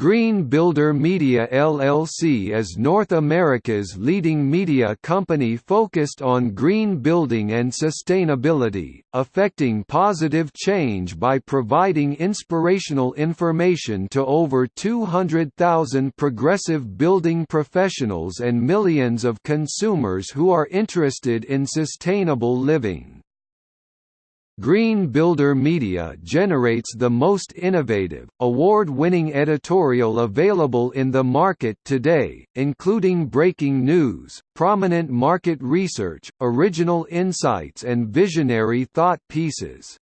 Green Builder Media LLC is North America's leading media company focused on green building and sustainability, affecting positive change by providing inspirational information to over 200,000 progressive building professionals and millions of consumers who are interested in sustainable living. Green Builder Media generates the most innovative, award-winning editorial available in the market today, including breaking news, prominent market research, original insights and visionary thought pieces.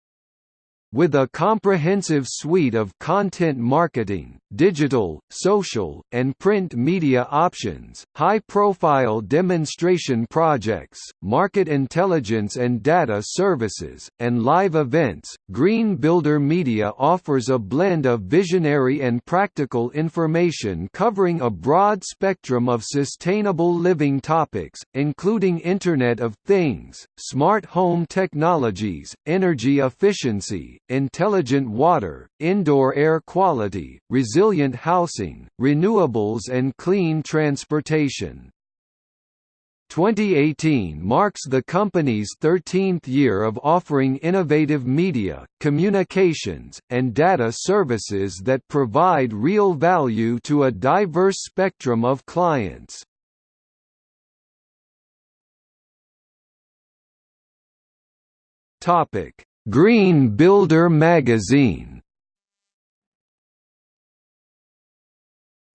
With a comprehensive suite of content marketing, digital, social, and print media options, high-profile demonstration projects, market intelligence and data services, and live events, Green Builder Media offers a blend of visionary and practical information covering a broad spectrum of sustainable living topics, including Internet of Things, smart home technologies, energy efficiency, intelligent water, indoor air quality, resilient housing, renewables and clean transportation. 2018 marks the company's 13th year of offering innovative media, communications, and data services that provide real value to a diverse spectrum of clients. Green Builder magazine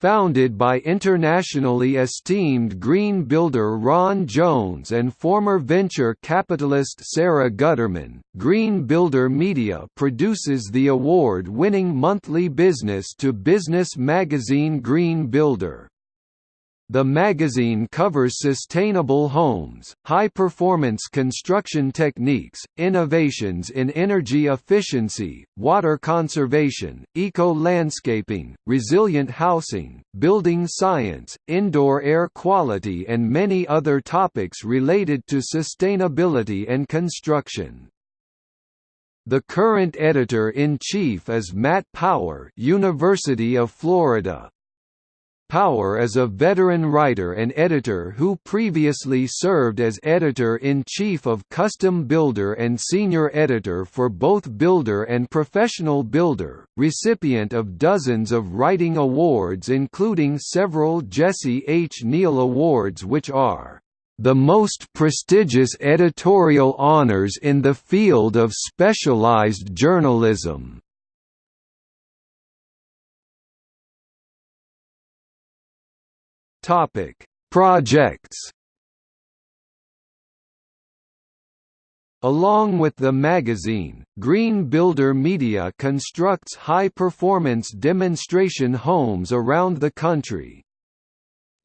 Founded by internationally esteemed green builder Ron Jones and former venture capitalist Sarah Gutterman, Green Builder Media produces the award-winning monthly business-to-business magazine Green Builder. The magazine covers sustainable homes, high-performance construction techniques, innovations in energy efficiency, water conservation, eco-landscaping, resilient housing, building science, indoor air quality and many other topics related to sustainability and construction. The current editor-in-chief is Matt Power University of Florida. Power is a veteran writer and editor who previously served as editor-in-chief of Custom Builder and senior editor for both Builder and Professional Builder, recipient of dozens of writing awards including several Jesse H. Neal Awards which are the most prestigious editorial honors in the field of specialized journalism. Topic: Projects. Along with the magazine, Green Builder Media constructs high-performance demonstration homes around the country.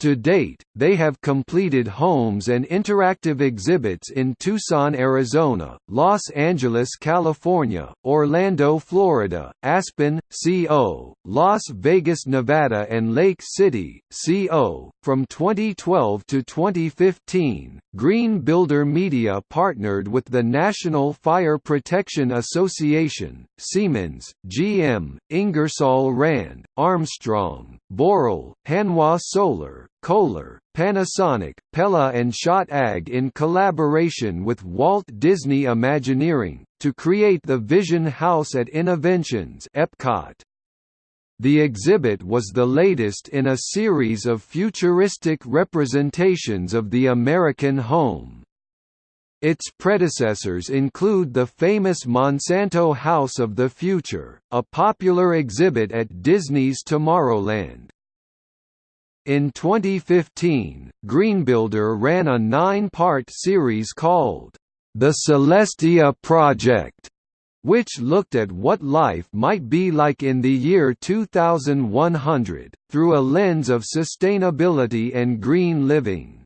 To date, they have completed homes and interactive exhibits in Tucson, Arizona, Los Angeles, California, Orlando, Florida, Aspen, CO, Las Vegas, Nevada and Lake City, CO. From 2012 to 2015, Green Builder Media partnered with the National Fire Protection Association, Siemens, GM, Ingersoll Rand, Armstrong, Boral, Hanwha Solar, Kohler, Panasonic, Pella and Schott AG in collaboration with Walt Disney Imagineering, to create the Vision House at Innoventions Epcot. The exhibit was the latest in a series of futuristic representations of the American home. Its predecessors include the famous Monsanto House of the Future, a popular exhibit at Disney's Tomorrowland. In 2015, Greenbuilder ran a nine-part series called, The Celestia Project, which looked at what life might be like in the year 2100, through a lens of sustainability and green living.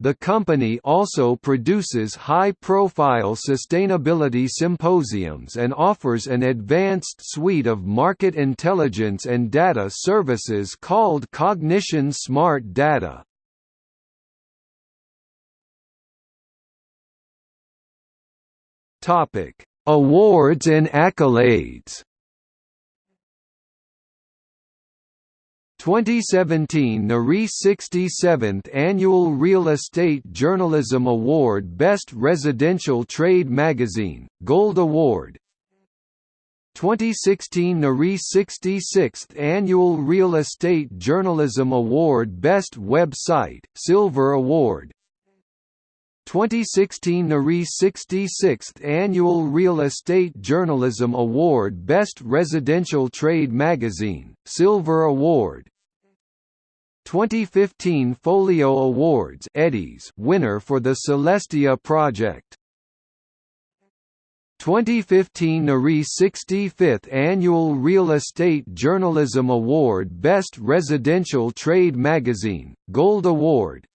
The company also produces high-profile sustainability symposiums and offers an advanced suite of market intelligence and data services called Cognition Smart Data. Awards and accolades 2017 NAREE 67th Annual Real Estate Journalism Award Best Residential Trade Magazine, Gold Award. 2016 NAREE 66th Annual Real Estate Journalism Award Best Website, Silver Award 2016 NAREE 66th Annual Real Estate Journalism Award Best Residential Trade Magazine, Silver Award. 2015 Folio Awards Eddies winner for the Celestia project. 2015 NAREE 65th Annual Real Estate Journalism Award Best Residential Trade Magazine, Gold Award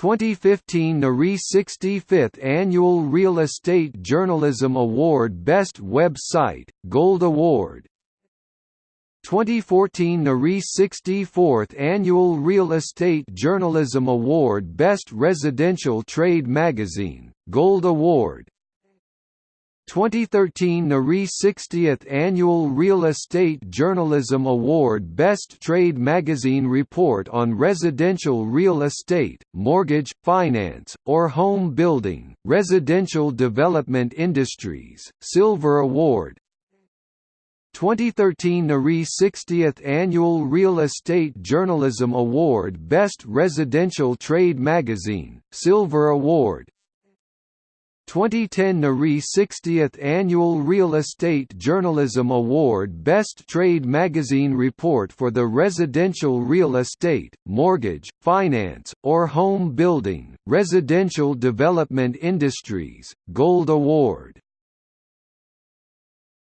2015 NAREE 65th Annual Real Estate Journalism Award Best Website, Gold Award. 2014 NAREE 64th Annual Real Estate Journalism Award Best Residential Trade Magazine, Gold Award 2013 NAREE 60th Annual Real Estate Journalism Award Best Trade Magazine Report on Residential Real Estate, Mortgage, Finance, or Home Building, Residential Development Industries, Silver Award. 2013 NAREE 60th Annual Real Estate Journalism Award Best Residential Trade Magazine, Silver Award 2010 NAREE 60th Annual Real Estate Journalism Award Best Trade Magazine Report for the Residential Real Estate, Mortgage, Finance, or Home Building, Residential Development Industries, Gold Award